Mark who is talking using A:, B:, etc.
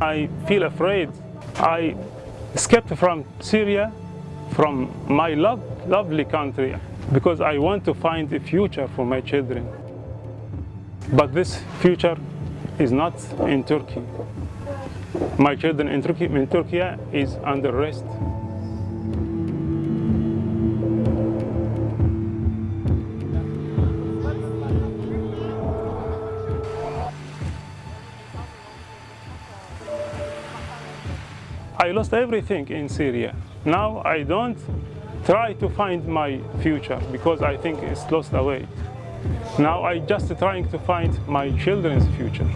A: I feel afraid. I escaped from Syria, from my love, lovely country, because I want to find a future for my children. But this future is not in Turkey. My children in Turkey, in Turkey is under arrest. I lost everything in Syria. Now I don't try to find my future because I think it's lost away. Now I just trying to find my children's future.